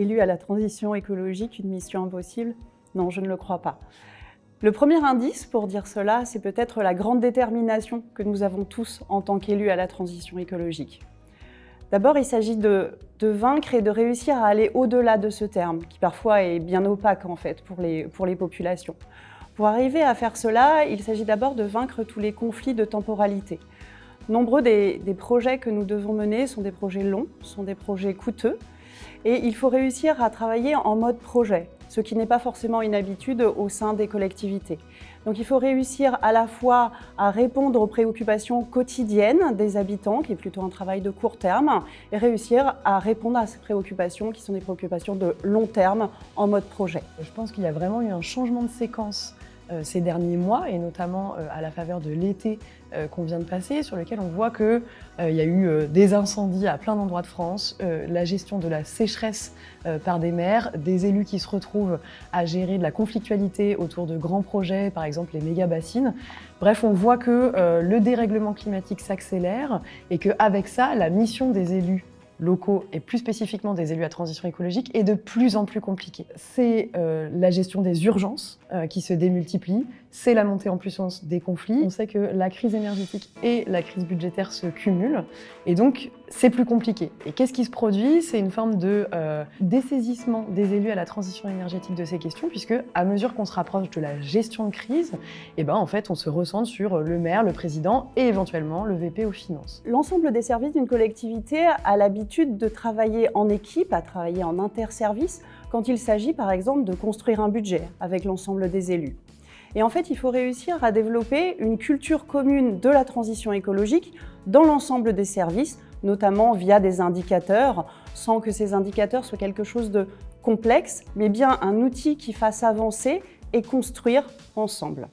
élu à la transition écologique une mission impossible Non, je ne le crois pas. Le premier indice pour dire cela, c'est peut-être la grande détermination que nous avons tous en tant qu'élus à la transition écologique. D'abord, il s'agit de, vaincre et de réussir à aller au-delà de ce terme, qui parfois est bien opaque en fait pour les, pour les populations. Pour arriver à faire cela, il s'agit d'abord de vaincre tous les conflits de temporalité. Nombreux des, projets que nous devons mener sont des projets longs, sont des projets coûteux, et il faut réussir à travailler en mode projet, ce qui n'est pas forcément une habitude au sein des collectivités. Donc il faut réussir à la fois à répondre aux préoccupations quotidiennes des habitants, qui est plutôt un travail de court terme, et réussir à répondre à ces préoccupations qui sont des préoccupations de long terme en mode projet. Je pense qu'il y a vraiment eu un changement de séquence ces derniers mois, et notamment euh, à la faveur de l'été euh, qu'on vient de passer, sur lequel on voit qu'il y a eu des incendies à plein d'endroits de France, la gestion de la sécheresse par des maires, des élus qui se retrouvent à gérer de la conflictualité autour de grands projets, par exemple les méga-bassines. Bref, on voit que le dérèglement climatique s'accélère et qu'avec ça, la mission des élus locaux et plus spécifiquement des élus à transition écologique est de plus en plus compliqué. C'est euh, la gestion des urgences euh, qui se démultiplient, c'est la montée en puissance des conflits. On sait que la crise énergétique et la crise budgétaire se cumulent et donc c'est plus compliqué. Et qu'est-ce qui se produit? C'est une forme de euh, dessaisissement des élus à la transition énergétique de ces questions puisque à mesure qu'on se rapproche de la gestion de crise, eh ben, en fait on se ressent sur le maire, le président et éventuellement le VP aux finances. L'ensemble des services d'une collectivité a l'habitude de travailler en équipe, à travailler en interservice quand il s'agit par exemple de construire un budget avec l'ensemble des élus. Et en fait, il faut réussir à développer une culture commune de la transition écologique dans l'ensemble des services, notamment via des indicateurs, sans que ces indicateurs soient quelque chose de complexe, mais bien un outil qui fasse avancer et construire ensemble.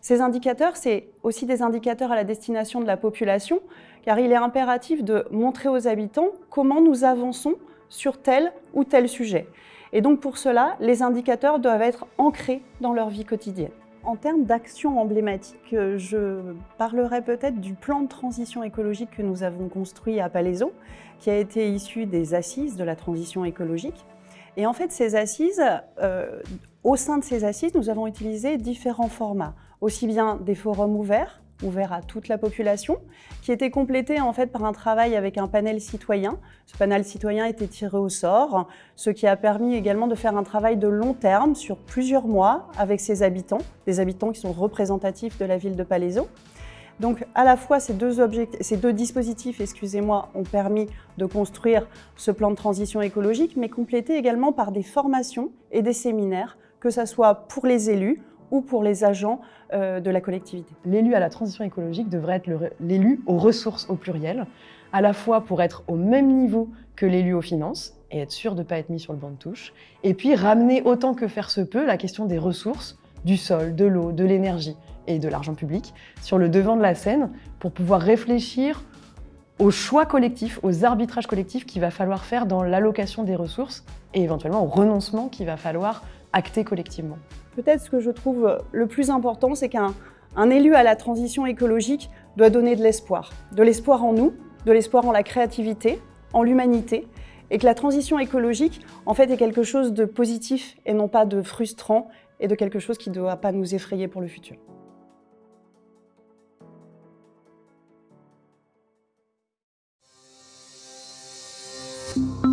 Ces indicateurs, c'est aussi des indicateurs à la destination de la population, car il est impératif de montrer aux habitants comment nous avançons sur tel ou tel sujet. Et donc pour cela, les indicateurs doivent être ancrés dans leur vie quotidienne. En termes d'actions emblématiques, je parlerai peut-être du plan de transition écologique que nous avons construit à Palaiso, qui a été issu des assises de la transition écologique. Et en fait, ces assises, euh, au sein de ces assises, nous avons utilisé différents formats, aussi bien des forums ouverts, ouvert à toute la population, qui était complété en fait par un travail avec un panel citoyen. Ce panel citoyen était tiré au sort, ce qui a permis également de faire un travail de long terme sur plusieurs mois avec ses habitants, des habitants qui sont représentatifs de la ville de Palaiso. Donc à la fois ces deux, ces deux dispositifs excusez-moi, ont permis de construire ce plan de transition écologique, mais complété également par des formations et des séminaires, que ce soit pour les élus, ou pour les agents euh, de la collectivité. L'élu à la transition écologique devrait être l'élu aux ressources au pluriel, à la fois pour être au même niveau que l'élu aux finances et être sûr de ne pas être mis sur le banc de touche, et puis ramener autant que faire se peut la question des ressources, du sol, de l'eau, de l'énergie et de l'argent public sur le devant de la scène pour pouvoir réfléchir aux choix collectifs, aux arbitrages collectifs qu'il va falloir faire dans l'allocation des ressources et éventuellement au renoncement qu'il va falloir acter collectivement. Peut-être ce que je trouve le plus important, c'est qu'un élu à la transition écologique doit donner de l'espoir. De l'espoir en nous, de l'espoir en la créativité, en l'humanité, et que la transition écologique, en fait, est quelque chose de positif et non pas de frustrant et de quelque chose qui ne doit pas nous effrayer pour le futur. you